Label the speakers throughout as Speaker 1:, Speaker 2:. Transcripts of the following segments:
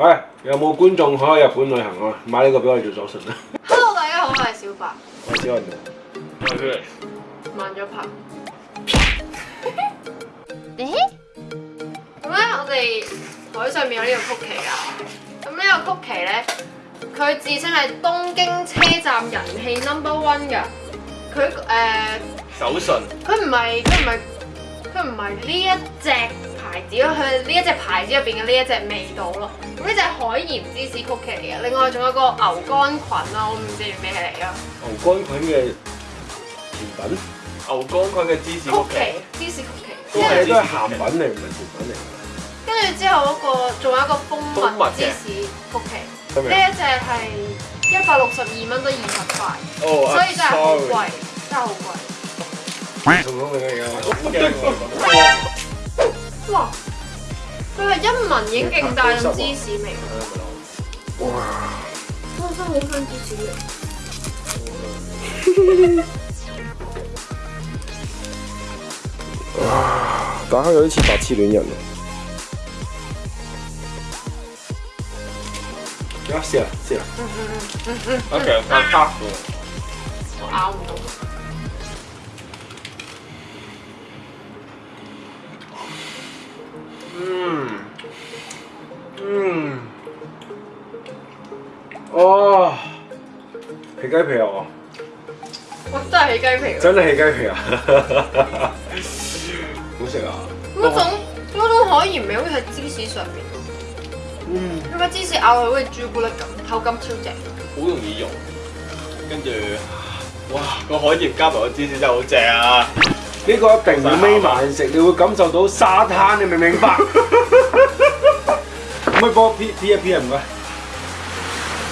Speaker 1: 喂，有冇观众可以日本旅行啊？买呢个俾我做手信啦
Speaker 2: ！Hello，大家好，我系小白。
Speaker 1: 我系小云。
Speaker 3: 我系佢。
Speaker 2: 慢咗拍。咦？咁咧，我哋台上面有呢个曲奇啊。咁呢个曲奇咧，佢自称系东京车站人气 number one 噶。佢诶，
Speaker 3: 手信。
Speaker 2: 佢唔系，佢唔系，佢唔系呢一只。牌子咯，佢呢一只牌子入边嘅呢一只味道咯。咁呢只海盐芝士曲奇嚟嘅，另外仲有个牛肝菌啊，我唔知咩嚟噶。
Speaker 1: 牛肝菌嘅甜品，
Speaker 3: 牛肝菌嘅芝士
Speaker 2: 曲
Speaker 3: 奇，
Speaker 2: 芝士曲奇。
Speaker 1: 都系都系咸品嚟，唔系甜品嚟。
Speaker 2: 跟住之後嗰個仲有一個蜂
Speaker 3: 蜜
Speaker 2: 芝士曲奇，呢一隻係一百六十二蚊，都二十塊，所以真係好貴，真係好貴。佢係一文經勁大用芝士味，
Speaker 1: 哇！
Speaker 2: 真係好香芝士味，
Speaker 1: 哈哈！啊，但係好似白痴戀人。試下試下，
Speaker 2: 嗯嗯嗯嗯
Speaker 3: ，OK，快快快！
Speaker 2: 我
Speaker 1: 鸡皮啊！
Speaker 2: 我真系起鸡皮，
Speaker 1: 真系起鸡皮啊！好食啊！
Speaker 2: 嗰种嗰种海盐味好似喺芝士上面。
Speaker 1: 嗯，
Speaker 2: 嗰个芝士咬落去好似朱古力咁，口感超正，
Speaker 3: 好容易溶，跟住哇个海盐加埋个芝士真系好正啊！
Speaker 1: 呢个一定要眯埋食，你会感受到沙滩，你明唔明白？唔系播 P 一 P M 咩？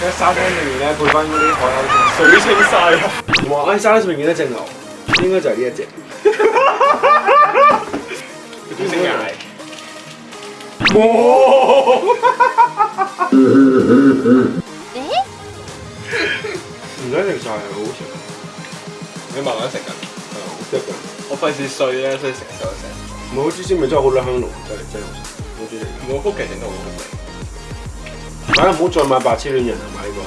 Speaker 1: 喺沙灘上面咧，配翻嗰啲海鸥，
Speaker 3: 水清晒啊！
Speaker 1: 哇！喺沙灘上面見到只牛，應該就係呢一隻。
Speaker 3: 哈哈哈！嚟，哇！哈哈哈！
Speaker 1: 唔想食晒，係好食，
Speaker 3: 你慢慢食
Speaker 1: 好嗯，得。
Speaker 3: 我費事碎咧，所以成手都
Speaker 1: 成。唔好芝士味真系好多海真落嚟，真系好食。得如
Speaker 3: 果好奇嘅人，好
Speaker 1: 唔好？唔好再買白痴戀人啦，買呢個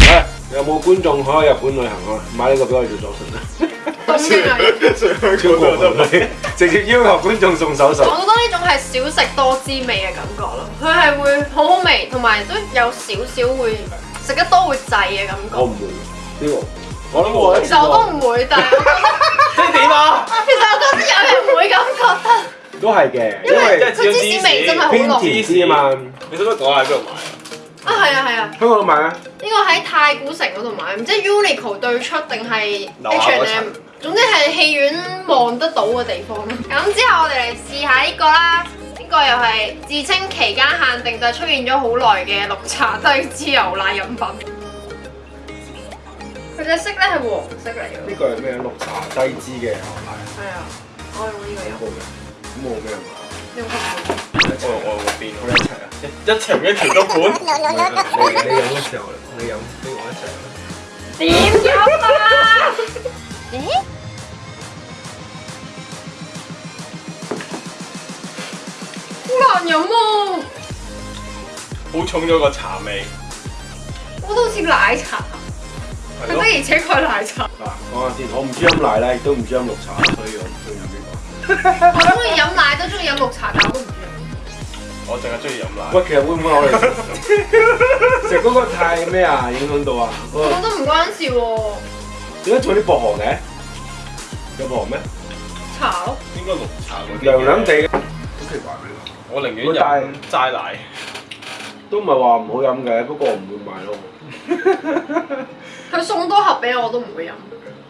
Speaker 1: 嘢。诶，有冇觀眾可以日本旅行啊？買呢個俾我做佐食啦。直接 要求觀眾送手信。
Speaker 2: 我覺得呢種係少食多滋味嘅感覺咯，佢係會好好味，同埋都有少少會食得多會滯嘅感覺。
Speaker 1: 我唔會呢個，我都
Speaker 2: 唔會。我都唔會，但係
Speaker 3: 即係 點啊？
Speaker 2: 其實我都得有人會咁覺得。
Speaker 1: 都係嘅，因
Speaker 2: 為佢芝士味真係好濃。
Speaker 1: 芝士嘛？
Speaker 3: 你使唔使講下喺邊度買啊？
Speaker 2: 啊，係啊，係啊。
Speaker 1: 喺邊度買啊？
Speaker 2: 呢個喺太古城嗰度買，唔知 Uniqlo 對出定係
Speaker 3: H
Speaker 2: M。總之係戲院望得到嘅地方。咁之後我哋嚟試下呢個啦。呢個又係自稱期間限定就出現咗好耐嘅綠茶低脂牛奶飲品。佢隻色咧係黃色嚟嘅。
Speaker 1: 呢個係咩綠茶低脂嘅牛奶。
Speaker 2: 係啊，我用呢個飲。
Speaker 1: 冇咩
Speaker 2: 嘛？
Speaker 3: 我我我邊？
Speaker 1: 我一齊啊！
Speaker 3: 一一一齊都管。
Speaker 1: 你你飲嘅時候，你飲邊個一齊啊？
Speaker 2: 點交關？誒？難飲啊！
Speaker 3: 好重咗个茶味。
Speaker 2: 我都似奶茶，更加而且確奶茶。
Speaker 1: 嗱，講下先，我唔知饮奶咧，亦都唔知饮绿茶，所以我唔知飲邊個。
Speaker 2: 我中意饮奶，都中意饮绿茶，但我我唔中意。
Speaker 3: 我净系中意饮奶。
Speaker 1: 喂，其实会唔会我哋 食嗰个太咩啊？影响到啊？
Speaker 2: 我都唔关事喎。
Speaker 1: 点解做啲薄荷嘅？有薄荷咩？
Speaker 2: 茶咯。
Speaker 3: 应该绿茶嗰啲。
Speaker 1: 凉凉地，好奇怪嘅。
Speaker 3: 我
Speaker 1: 宁愿有。
Speaker 3: 斋斋奶，
Speaker 1: 都唔系话唔好饮嘅，不过我唔会买咯。
Speaker 2: 佢送多盒俾我，我都唔
Speaker 1: 会饮。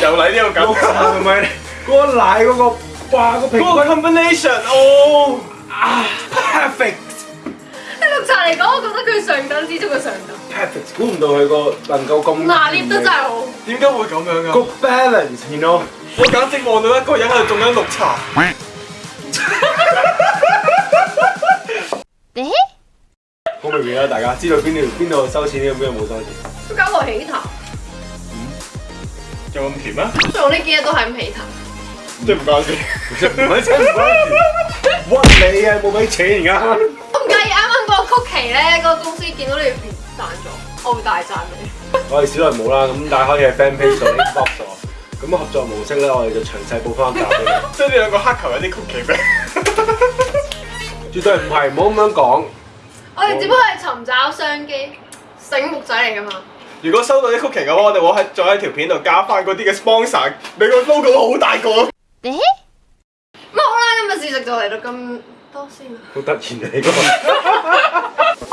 Speaker 3: 又嚟呢個感覺，
Speaker 1: 係咪？嗰個奶嗰個，哇！
Speaker 3: 嗰瓶。
Speaker 1: 個
Speaker 3: combination 哦，
Speaker 1: 啊，perfect。
Speaker 2: 喺綠茶嚟講，我覺得佢上等之中嘅上等。
Speaker 1: Perfect，估唔到佢個能夠咁
Speaker 2: 拿捏得真係好。
Speaker 3: 點解會咁樣啊
Speaker 1: g balance，you know。
Speaker 3: 我簡直望到一個人喺度種緊綠茶。誒。
Speaker 1: 好明顯啦，大家知道邊度邊度收錢，邊度冇收錢。
Speaker 2: 都搞個起頭。
Speaker 3: 有咁甜咩？
Speaker 2: 做呢几日都系咁起头，
Speaker 3: 即系唔该先，
Speaker 1: 唔使请，屈你啊，冇俾钱而家。
Speaker 2: 我唔介意啱啱嗰個曲奇咧，嗰個公司见到你甜賺咗，我會大讚你。
Speaker 1: 我哋小內冇啦，咁但係可以係 fan page 度 box 咗。咁合作模式咧，我哋就详细报翻解。
Speaker 3: 即係呢两个黑球有啲曲奇味，
Speaker 1: 绝对唔系，唔好咁样讲。
Speaker 2: 我哋只不过系寻找商机，醒目仔嚟噶嘛。
Speaker 3: 如果收到啲 c o o k i n g 嘅话，我哋会喺再喺条片度加翻嗰啲嘅 sponsor，俾个 logo 好大個。
Speaker 2: 誒，好啦，今日试食就嚟到咁多先啦。
Speaker 1: 好突然啊，你个。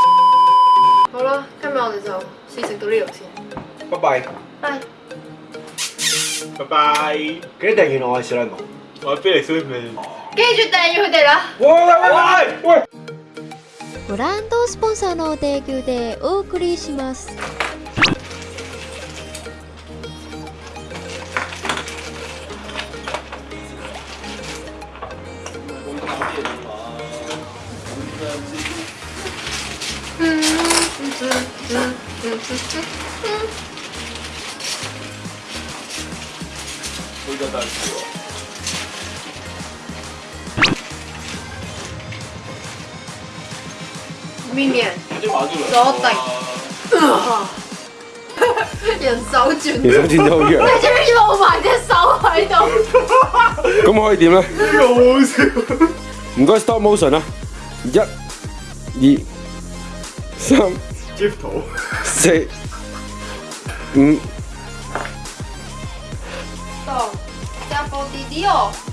Speaker 2: 好啦，今日我哋就试食到呢度先。
Speaker 3: 拜拜。
Speaker 2: 拜
Speaker 3: 拜拜。
Speaker 1: 记得订阅我係知啦，
Speaker 3: 我係小水
Speaker 2: 滿。幾條大腰帶啦！
Speaker 1: 哇！哇！哇！哇！
Speaker 4: ブランドスポンサーの提供でお送りします。
Speaker 2: 无敌啊！迷你啊！
Speaker 3: 好大！
Speaker 2: 人手转，
Speaker 1: 人手转的好强。
Speaker 2: 你居然露埋只手喺度，
Speaker 1: 咁可以点咧？
Speaker 3: 好笑！
Speaker 1: 唔该，stop motion 啊！一、二、三。Stiftung.
Speaker 2: Se mm. So, siamo di Dio.